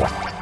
What?